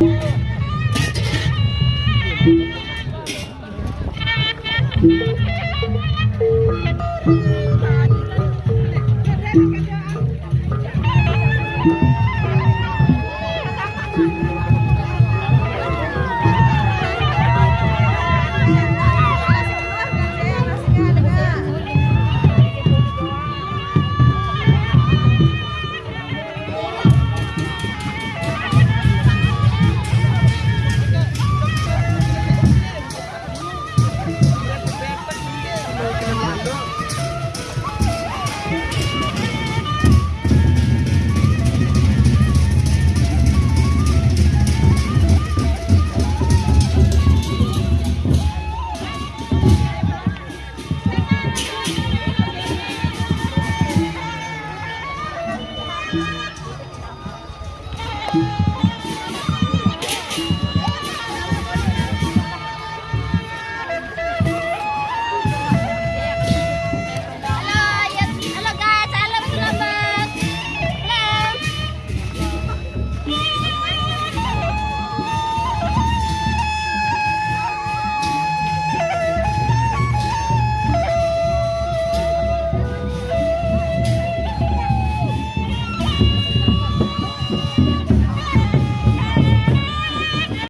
Yeah.